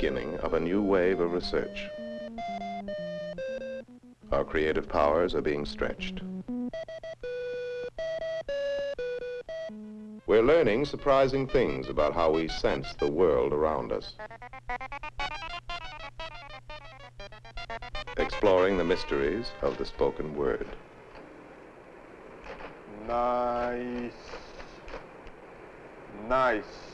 beginning of a new wave of research. Our creative powers are being stretched. We're learning surprising things about how we sense the world around us. Exploring the mysteries of the spoken word. Nice. Nice.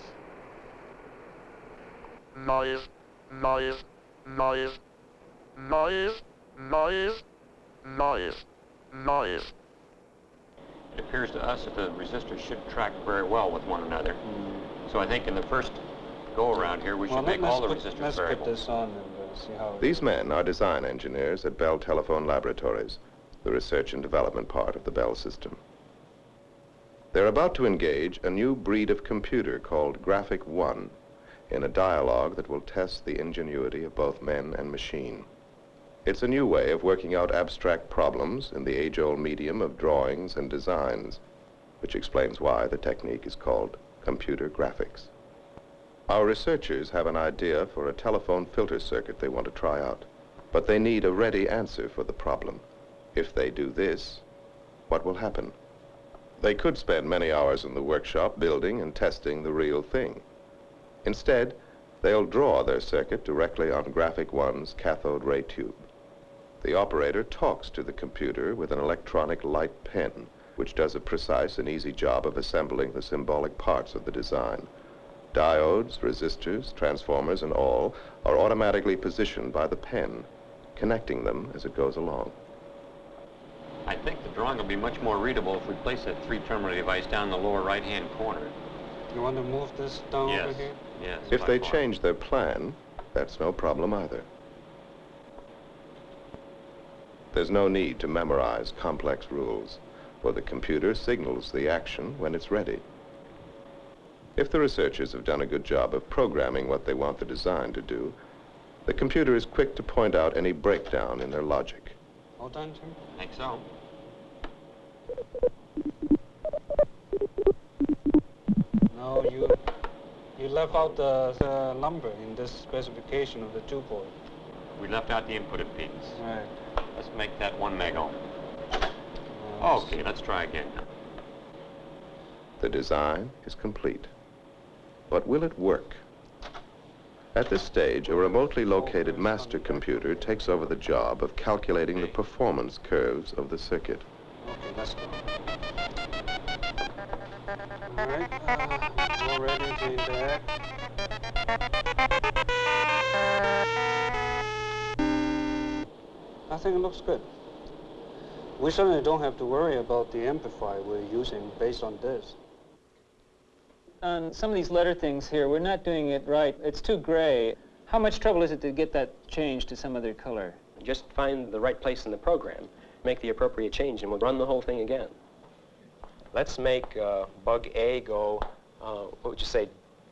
noise, noise, noise, noise, noise, noise, noise. It appears to us that the resistors should track very well with one another. So I think in the first go-around here, we should make all the put, resistors let's variable. put this on and uh, see how. These men are design engineers at Bell Telephone Laboratories, the research and development part of the Bell system. They're about to engage a new breed of computer called Graphic One in a dialogue that will test the ingenuity of both men and machine. It's a new way of working out abstract problems in the age-old medium of drawings and designs, which explains why the technique is called computer graphics. Our researchers have an idea for a telephone filter circuit they want to try out, but they need a ready answer for the problem. If they do this, what will happen? They could spend many hours in the workshop building and testing the real thing. Instead, they'll draw their circuit directly on Graphic One's cathode ray tube. The operator talks to the computer with an electronic light pen, which does a precise and easy job of assembling the symbolic parts of the design. Diodes, resistors, transformers, and all are automatically positioned by the pen, connecting them as it goes along. I think the drawing will be much more readable if we place that three-terminal device down in the lower right-hand corner. You want to move this down over here? yes. If they far. change their plan, that's no problem either. There's no need to memorize complex rules, for the computer signals the action when it's ready. If the researchers have done a good job of programming what they want the design to do, the computer is quick to point out any breakdown in their logic. All done, Jim? I think so. No, you you left out the, the number in this specification of the two port. We left out the input impedance. Right. Let's make that one meg ohm. Okay, let's try again now. The design is complete. But will it work? At this stage, a remotely located master computer takes over the job of calculating the performance curves of the circuit. Okay, let's go. All right. Uh, already doing that. I think it looks good. We certainly don't have to worry about the amplifier we're using based on this. On some of these letter things here, we're not doing it right. It's too gray. How much trouble is it to get that changed to some other color? Just find the right place in the program, make the appropriate change, and we'll run the whole thing again. Let's make uh, bug A go, uh, what would you say,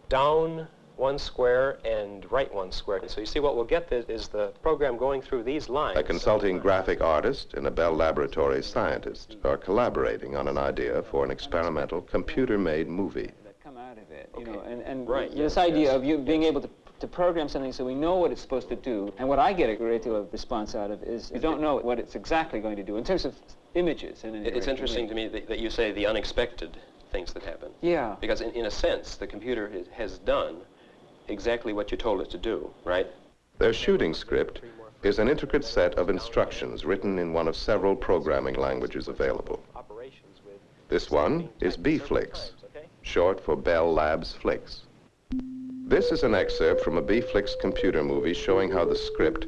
down one square and right one square. So you see what we'll get is, is the program going through these lines. A consulting graphic artist and a Bell Laboratories scientist are collaborating on an idea for an experimental computer-made movie. That come out of it, you know, and, and Right, this yes, idea yes, of you being able to, to program something so we know what it's supposed to do. And what I get a great deal of response out of is you don't know what it's exactly going to do in terms of images. And It- It's interesting to me that, that you say the unexpected things that happen. Yeah. Because in, in a sense, the computer has, has done exactly what you told it to do, right? Their shooting script is an intricate set of instructions written in one of several programming languages available. Operations with This one is B-Flix, short for Bell Labs Flix. This is an excerpt from a B-Flix computer movie showing how the script,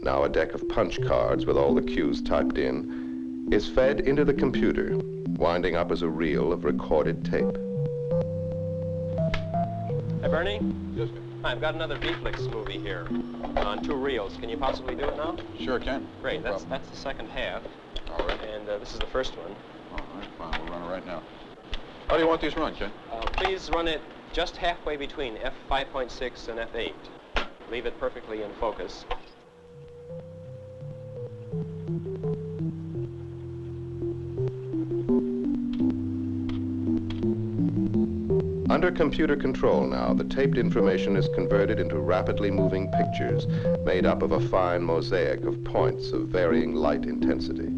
now a deck of punch cards with all the cues typed in, is fed into the computer, winding up as a reel of recorded tape. Hey, Bernie? Yes, sir. Hi, I've got another B-Flix movie here on two reels. Can you possibly do it now? Sure can. Great. No That's, problem. that's the second half. All right. And uh, this is the first one. All right, fine. We'll run it right now. How do you want these run, Ken? Uh, please run it just halfway between F5.6 and F8. Leave it perfectly in focus. Under computer control now, the taped information is converted into rapidly moving pictures made up of a fine mosaic of points of varying light intensity.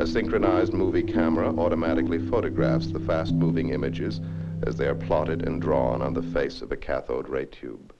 A synchronized movie camera automatically photographs the fast-moving images as they are plotted and drawn on the face of a cathode ray tube.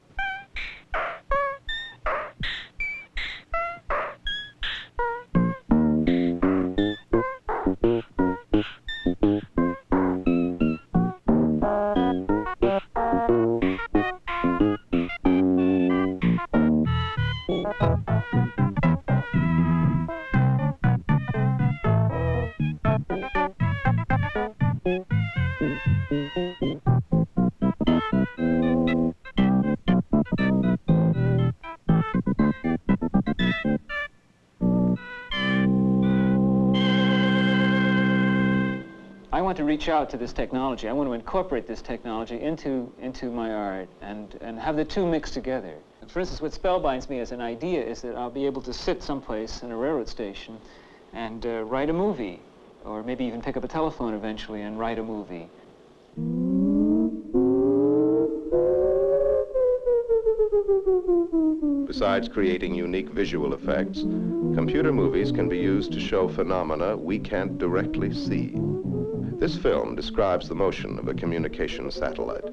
I want to reach out to this technology. I want to incorporate this technology into, into my art and, and have the two mixed together. For instance, what spellbinds me as an idea is that I'll be able to sit someplace in a railroad station and uh, write a movie, or maybe even pick up a telephone eventually and write a movie. Besides creating unique visual effects, computer movies can be used to show phenomena we can't directly see. This film describes the motion of a communication satellite.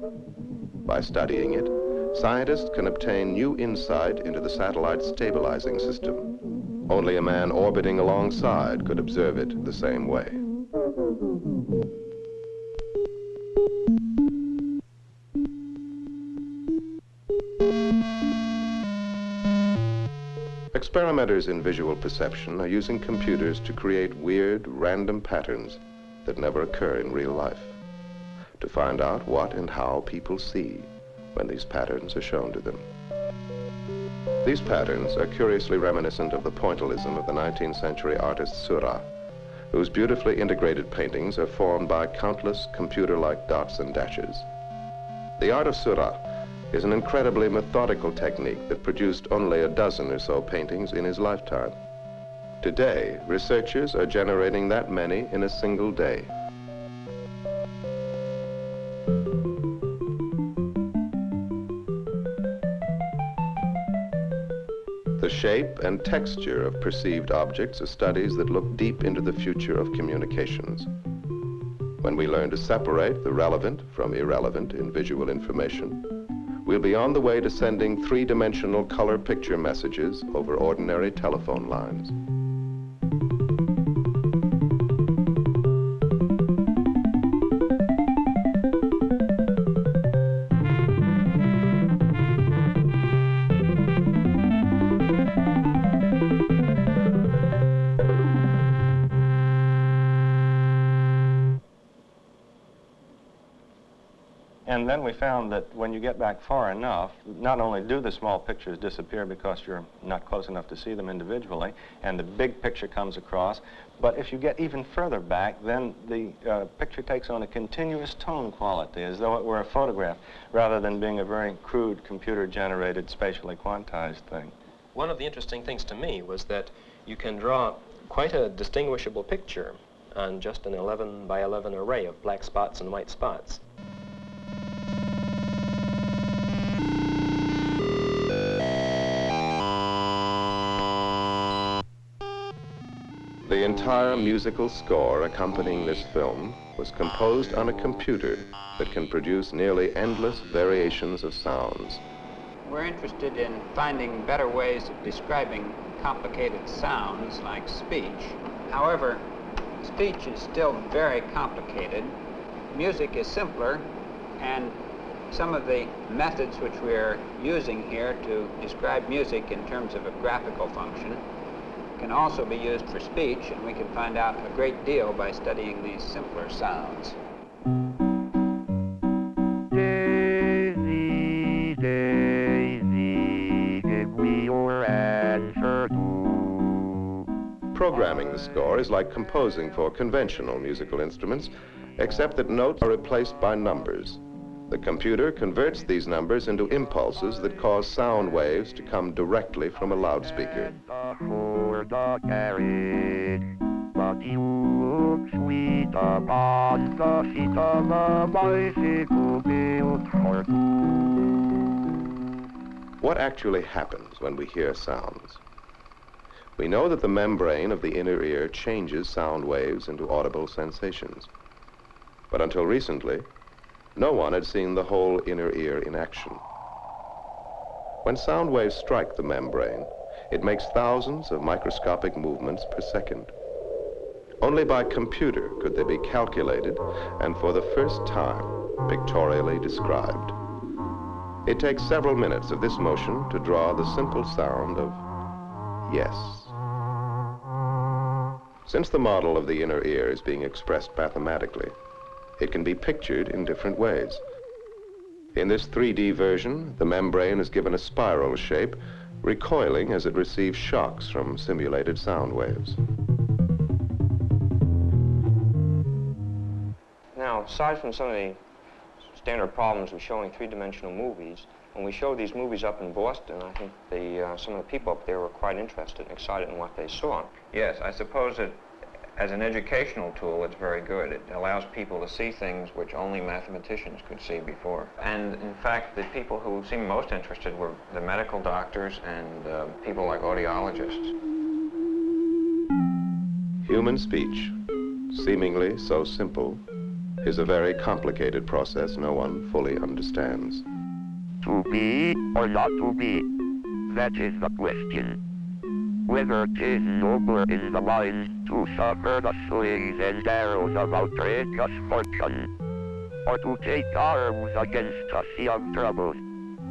By studying it, scientists can obtain new insight into the satellite's stabilizing system. Only a man orbiting alongside could observe it the same way. Experimenters in visual perception are using computers to create weird, random patterns that never occur in real life, to find out what and how people see when these patterns are shown to them. These patterns are curiously reminiscent of the pointillism of the 19th century artist Seurat, whose beautifully integrated paintings are formed by countless computer-like dots and dashes. The art of Seurat is an incredibly methodical technique that produced only a dozen or so paintings in his lifetime. Today, researchers are generating that many in a single day. The shape and texture of perceived objects are studies that look deep into the future of communications. When we learn to separate the relevant from irrelevant in visual information, we'll be on the way to sending three-dimensional color picture messages over ordinary telephone lines. Found that when you get back far enough, not only do the small pictures disappear because you're not close enough to see them individually, and the big picture comes across, but if you get even further back, then the uh, picture takes on a continuous tone quality, as though it were a photograph, rather than being a very crude computer-generated, spatially quantized thing. One of the interesting things to me was that you can draw quite a distinguishable picture on just an 11 by 11 array of black spots and white spots. The entire musical score accompanying this film was composed on a computer that can produce nearly endless variations of sounds. We're interested in finding better ways of describing complicated sounds like speech. However, speech is still very complicated. Music is simpler, and some of the methods which we're using here to describe music in terms of a graphical function can also be used for speech, and we can find out a great deal by studying these simpler sounds. Daisy, Daisy, give me your answer too. Programming the score is like composing for conventional musical instruments, except that notes are replaced by numbers. The computer converts these numbers into impulses that cause sound waves to come directly from a loudspeaker. For the carriage, but you look uita pasta sitä mä voisi kuvilta What actually happens when we hear sounds? We know that the membrane of the inner ear changes sound waves into audible sensations. But until recently, no one had seen the whole inner ear in action. When sound waves strike the membrane, it makes thousands of microscopic movements per second. Only by computer could they be calculated and for the first time pictorially described. It takes several minutes of this motion to draw the simple sound of yes. Since the model of the inner ear is being expressed mathematically, it can be pictured in different ways. In this 3D version, the membrane is given a spiral shape, recoiling as it receives shocks from simulated sound waves. Now, aside from some of the standard problems with showing three-dimensional movies, when we showed these movies up in Boston, I think the, uh, some of the people up there were quite interested and excited in what they saw. Yes, I suppose that as an educational tool, it's very good. It allows people to see things which only mathematicians could see before. And in fact, the people who seemed most interested were the medical doctors and uh, people like audiologists. Human speech, seemingly so simple, is a very complicated process no one fully understands. To be or not to be? That is the question. Whether 'tis nobler in the mind to suffer the slings and arrows of outrageous fortune, or to take arms against a sea of troubles,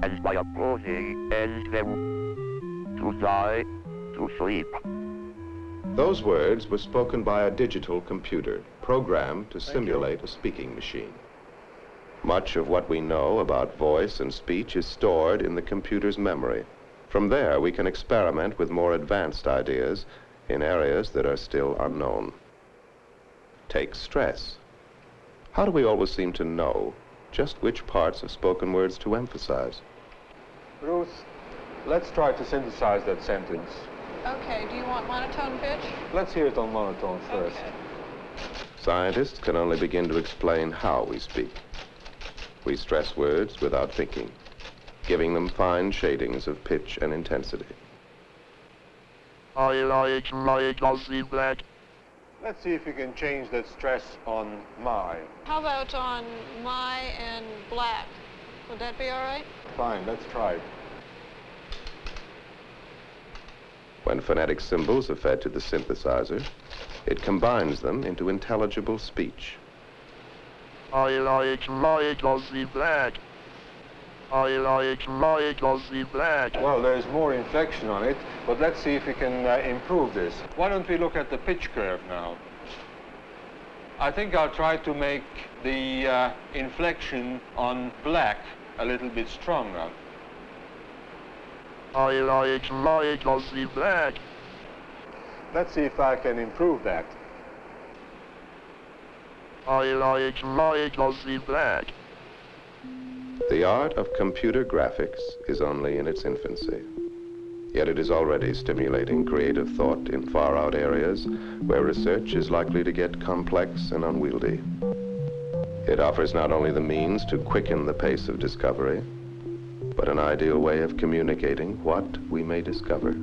and by opposing end them, to die, to sleep. Those words were spoken by a digital computer, programmed to simulate a speaking machine. Much of what we know about voice and speech is stored in the computer's memory. From there, we can experiment with more advanced ideas in areas that are still unknown. Take stress. How do we always seem to know just which parts of spoken words to emphasize? Ruth, let's try to synthesize that sentence. Okay, do you want monotone pitch? Let's hear it on monotone first. Okay. Scientists can only begin to explain how we speak. We stress words without thinking, giving them fine shadings of pitch and intensity. I like my glossy black. Let's see if we can change that stress on my. How about on my and black? Would that be all right? Fine, let's try it. When phonetic symbols are fed to the synthesizer, it combines them into intelligible speech. I like my glossy black. I like black. Well, there's more inflection on it, but let's see if we can uh, improve this. Why don't we look at the pitch curve now? I think I'll try to make the uh, inflection on black a little bit stronger. I like my glossy black. Let's see if I can improve that. I like my glossy black. The art of computer graphics is only in its infancy. Yet it is already stimulating creative thought in far out areas where research is likely to get complex and unwieldy. It offers not only the means to quicken the pace of discovery, but an ideal way of communicating what we may discover.